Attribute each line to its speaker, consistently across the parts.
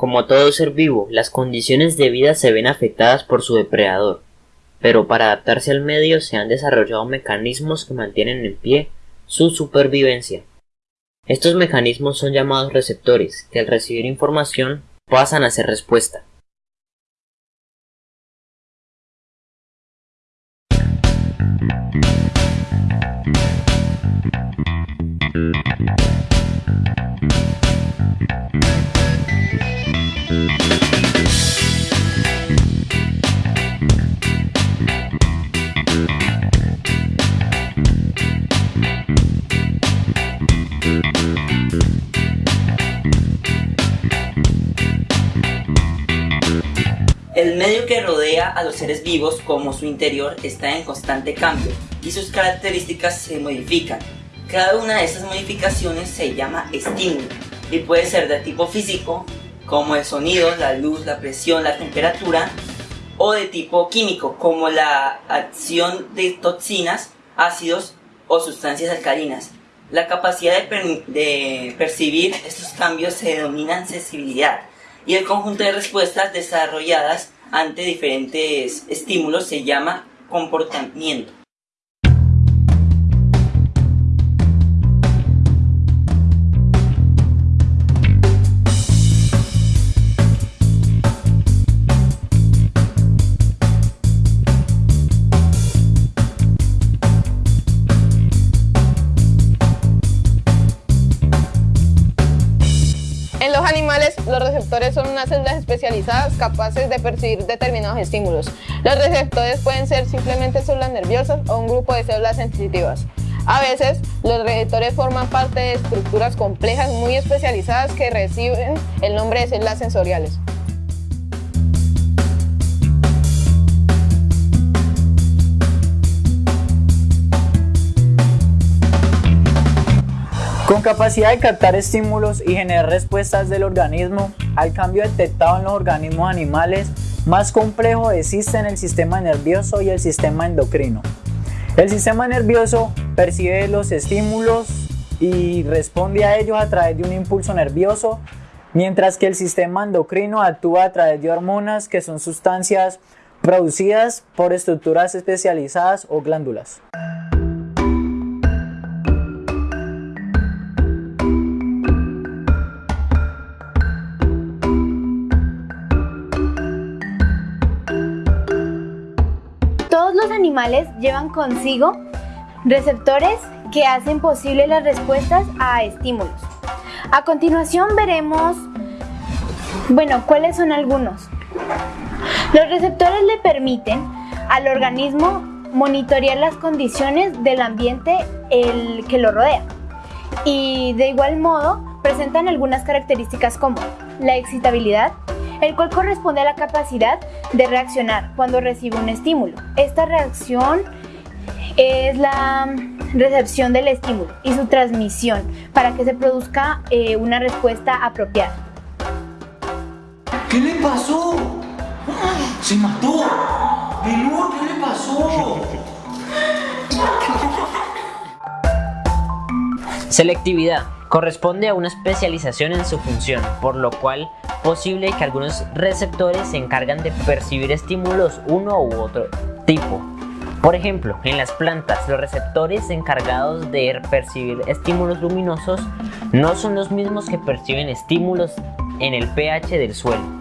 Speaker 1: Como todo ser vivo, las condiciones de vida se ven afectadas por su depredador, pero para adaptarse al medio se han desarrollado mecanismos que mantienen en pie su supervivencia. Estos mecanismos son llamados receptores, que al recibir información pasan a ser respuesta.
Speaker 2: A los seres vivos como su interior está en constante cambio y sus características se modifican. Cada una de estas modificaciones se llama estímulo y puede ser de tipo físico, como el sonido, la luz, la presión, la temperatura, o de tipo químico, como la acción de toxinas, ácidos o sustancias alcalinas. La capacidad de percibir estos cambios se denomina sensibilidad y el conjunto de respuestas desarrolladas ante diferentes estímulos se llama comportamiento.
Speaker 3: Capaces de percibir determinados estímulos. Los receptores pueden ser simplemente células nerviosas o un grupo de células sensitivas. A veces, los receptores forman parte de estructuras complejas muy especializadas que reciben el nombre de células sensoriales.
Speaker 4: Con capacidad de captar estímulos y generar respuestas del organismo al cambio detectado en los organismos animales, más complejo existen el sistema nervioso y el sistema endocrino. El sistema nervioso percibe los estímulos y responde a ellos a través de un impulso nervioso, mientras que el sistema endocrino actúa a través de hormonas que son sustancias producidas por estructuras especializadas o glándulas.
Speaker 5: Llevan consigo receptores que hacen posible las respuestas a estímulos. A continuación veremos, bueno, cuáles son algunos. Los receptores le permiten al organismo monitorear las condiciones del ambiente el que lo rodea y de igual modo presentan algunas características como la excitabilidad, el cual corresponde a la capacidad de reaccionar cuando recibe un estímulo. Esta reacción es la recepción del estímulo y su transmisión para que se produzca eh, una respuesta apropiada.
Speaker 6: ¿Qué le pasó? ¡Se mató! ¿qué le pasó?
Speaker 1: Selectividad. Corresponde a una especialización en su función, por lo cual posible que algunos receptores se encargan de percibir estímulos uno u otro tipo. Por ejemplo, en las plantas, los receptores encargados de percibir estímulos luminosos no son los mismos que perciben estímulos en el pH del suelo.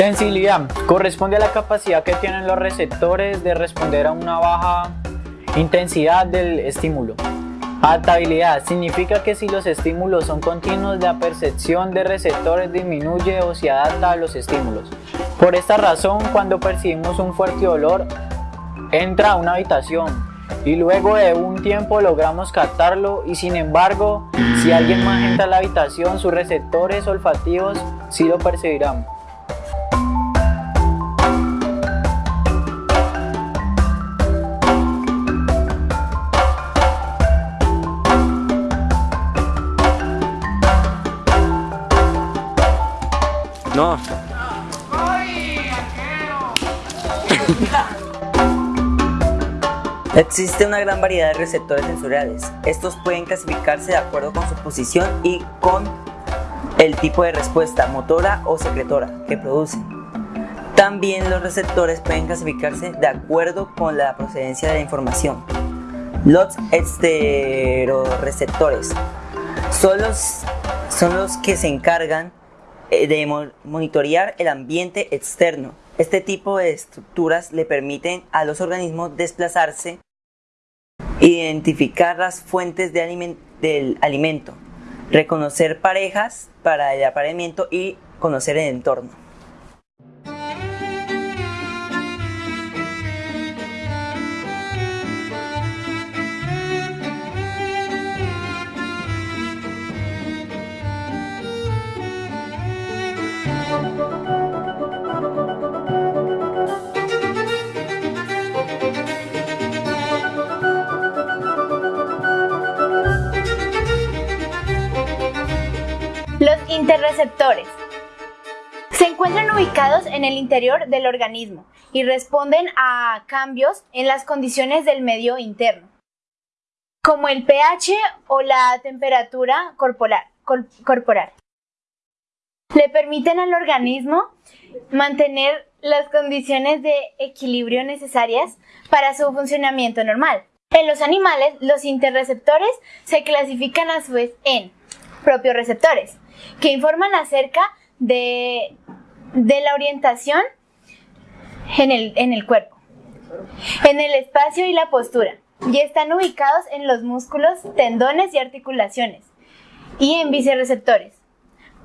Speaker 4: Sensibilidad corresponde a la capacidad que tienen los receptores de responder a una baja intensidad del estímulo. Adaptabilidad significa que si los estímulos son continuos, la percepción de receptores disminuye o se adapta a los estímulos. Por esta razón, cuando percibimos un fuerte olor, entra a una habitación y luego de un tiempo logramos captarlo y sin embargo, si alguien más entra a la habitación, sus receptores olfativos sí lo percibirán.
Speaker 2: Existe una gran variedad de receptores sensoriales. Estos pueden clasificarse de acuerdo con su posición y con el tipo de respuesta motora o secretora que producen. También los receptores pueden clasificarse de acuerdo con la procedencia de la información. Los esteroreceptores son los, son los que se encargan de monitorear el ambiente externo. Este tipo de estructuras le permiten a los organismos desplazarse, identificar las fuentes de del alimento, reconocer parejas para el apareamiento y conocer el entorno.
Speaker 5: Interreceptores se encuentran ubicados en el interior del organismo y responden a cambios en las condiciones del medio interno, como el pH o la temperatura corporal. Le permiten al organismo mantener las condiciones de equilibrio necesarias para su funcionamiento normal. En los animales, los interreceptores se clasifican a su vez en propios receptores, que informan acerca de, la orientación en el, en el cuerpo, en el espacio y la postura, y están ubicados en los músculos, tendones y articulaciones, y en vicereceptores,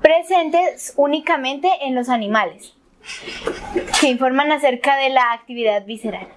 Speaker 5: presentes únicamente en los animales, que informan acerca de la actividad visceral.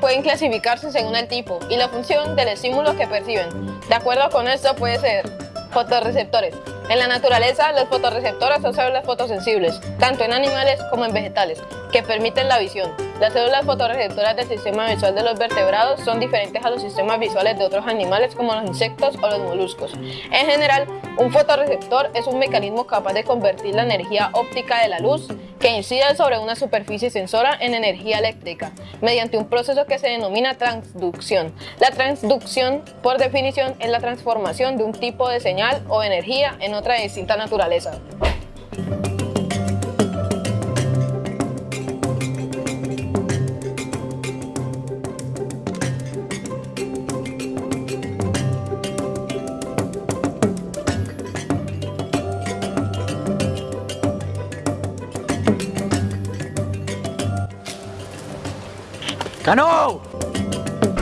Speaker 3: Pueden clasificarse según el tipo y la función del estímulo que perciben. De acuerdo con esto puede ser fotorreceptores. En la naturaleza, los fotorreceptores son células fotosensibles, tanto en animales como en vegetales, que permiten la visión. Las células fotorreceptoras del sistema visual de los vertebrados son diferentes a los sistemas visuales de otros animales como los insectos o los moluscos. En general, un fotorreceptor es un mecanismo capaz de convertir la energía óptica de la luz que incide sobre una superficie sensora en energía eléctrica, mediante un proceso que se denomina transducción. La transducción, por definición, es la transformación de un tipo de señal o energía en otra de distinta naturaleza.
Speaker 4: ¡Cano!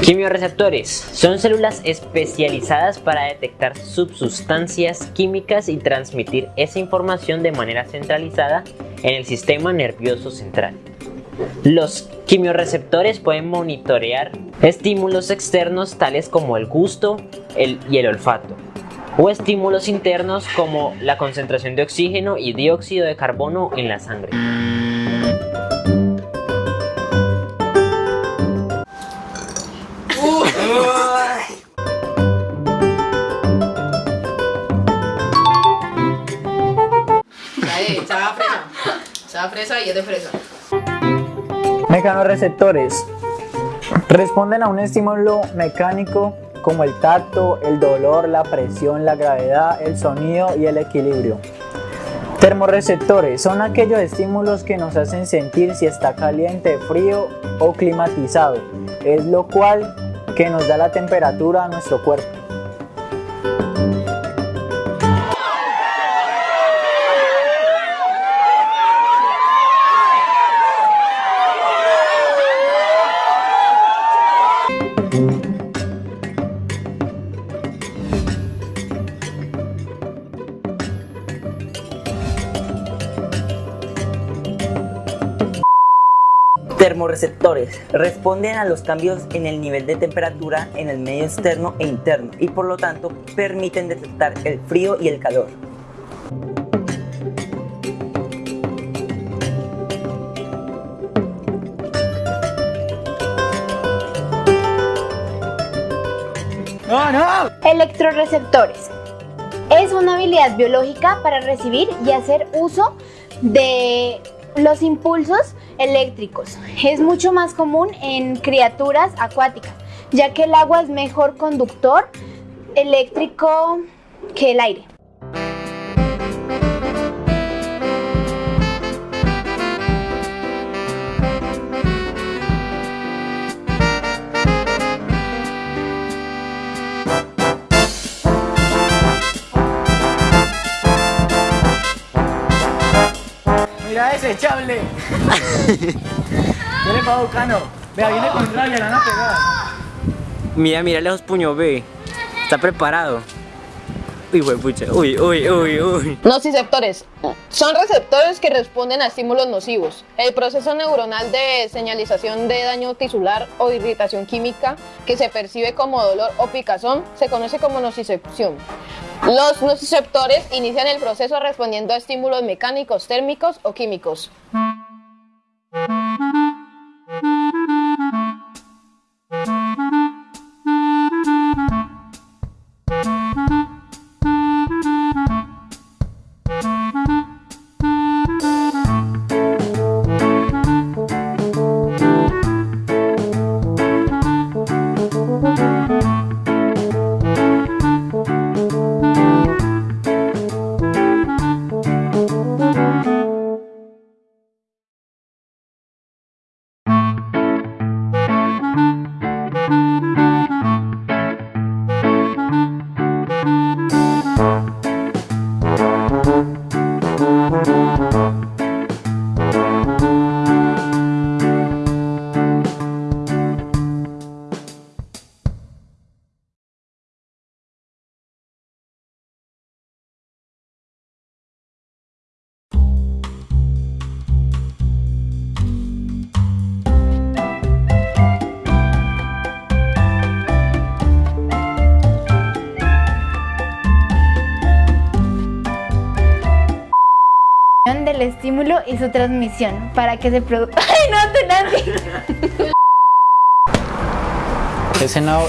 Speaker 1: Quimioreceptores son células especializadas para detectar subsustancias químicas y transmitir esa información de manera centralizada en el sistema nervioso central. Los quimioreceptores pueden monitorear estímulos externos tales como el gusto y el olfato, o estímulos internos como la concentración de oxígeno y dióxido de carbono en la sangre.
Speaker 3: Fresa y es de fresa.
Speaker 4: Mecanorreceptores responden a un estímulo mecánico como el tacto, el dolor, la presión, la gravedad, el sonido y el equilibrio. Termorreceptores son aquellos estímulos que nos hacen sentir si está caliente, frío o climatizado, es lo cual que nos da la temperatura a nuestro cuerpo.
Speaker 2: Termorreceptores responden a los cambios en el nivel de temperatura en el medio externo e interno y por lo tanto permiten detectar el frío y el calor.
Speaker 4: ¡No, no!
Speaker 5: Electroreceptores. Es una habilidad biológica para recibir y hacer uso de los impulsos eléctricos. Es mucho más común en criaturas acuáticas, ya que el agua es mejor conductor eléctrico que el aire.
Speaker 4: Mira ese, chable. ¿Qué le pasó, Cano? Vea, viene con rabia, la van a pegar.
Speaker 1: Mira, mira lejos puño B. Está preparado. Uy, pucha. Uy, uy, uy, uy.
Speaker 3: Nociceptores. Son receptores que responden a estímulos nocivos. El proceso neuronal de señalización de daño tisular o irritación química que se percibe como dolor o picazón se conoce como nocicepción. Los nociceptores inician el proceso respondiendo a estímulos mecánicos, térmicos o químicos.
Speaker 5: Estímulo y su transmisión para que se produzca. ¡Ay, no, Tenanti!
Speaker 4: Ese no.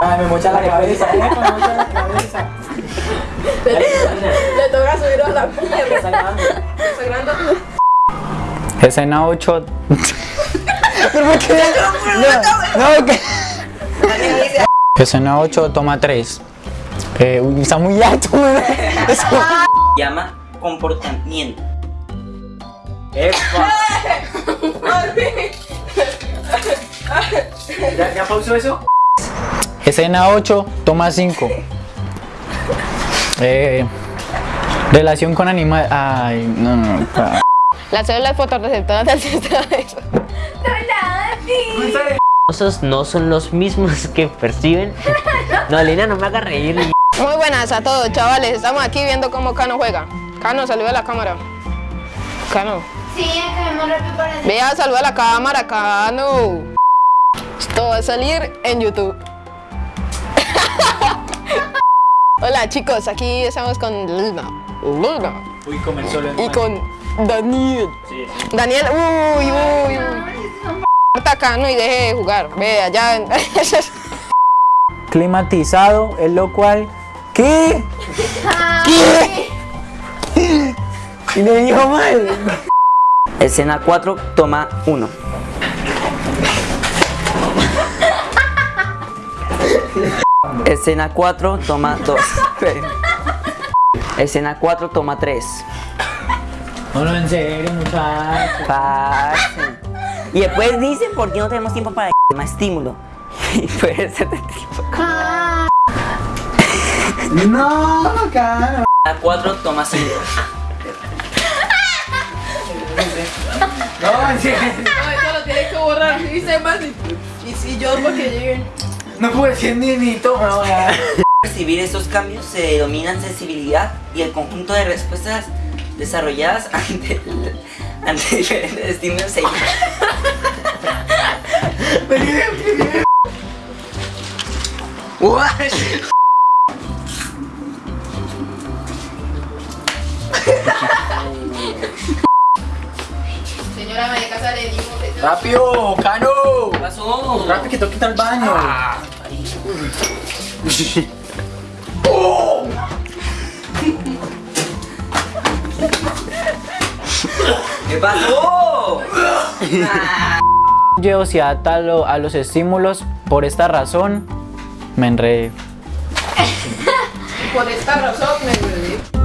Speaker 4: Ay, me mocha la cabeza, eh, me mocha la cabeza.
Speaker 3: Le toca subir a la
Speaker 4: Escena 8. ¿Pero por qué? No, no, que. Escena 8, toma 3. Eh, uy, está muy alto.
Speaker 2: Llama comportamiento.
Speaker 1: Epa.
Speaker 4: ¿Ya, ¿Ya pausó eso? Escena 8, toma 5. Eh, relación con animal. Ay, no, no, no.
Speaker 3: Las células fotorreceptoras del sistema
Speaker 1: no son los mismos que perciben. No, Lina, no me haga reír.
Speaker 3: Muy buenas a todos, chavales. Estamos aquí viendo cómo Cano juega. Cano, saluda a la cámara. Cano.
Speaker 5: Sí, acabemos rápido para
Speaker 3: Vea, saluda a la cámara, Cano. Esto va a salir en YouTube. Hola chicos, aquí estamos con Luna. Luna.
Speaker 4: Uy, comenzó lo
Speaker 3: Y con Daniel. Daniel, uy, uy, uy. Corta a Cano y deje de jugar. Ve allá.
Speaker 4: Climatizado, es lo cual. ¿Qué? ¿Qué? Y me dijo mal.
Speaker 2: Escena 4, toma 1. Escena 4, toma 2. Escena 4, toma 3.
Speaker 4: No, no, en serio, muchachos.
Speaker 2: Y después dicen por qué no tenemos tiempo para más estímulo. Y puede ser de tipo.
Speaker 4: No, cara.
Speaker 2: Escena 4, toma 5.
Speaker 4: No, en serio.
Speaker 3: No, eso lo tienes que borrar. Dice más. Y si yo porque lleguen.
Speaker 4: No puede ser ni ni toma. No.
Speaker 2: Percibir estos cambios se denominan sensibilidad y el conjunto de respuestas desarrolladas ante, ante diferentes estímulos se
Speaker 3: Señora María Casa le que
Speaker 6: ¡Rápido, Cano!
Speaker 2: ¿Qué pasó?
Speaker 6: ¡Rápido que tengo que ir al baño!
Speaker 2: ¿Qué pasó?
Speaker 4: Yo si ata a, lo- a los estímulos, por esta razón me enredé.
Speaker 3: por esta razón me enredé.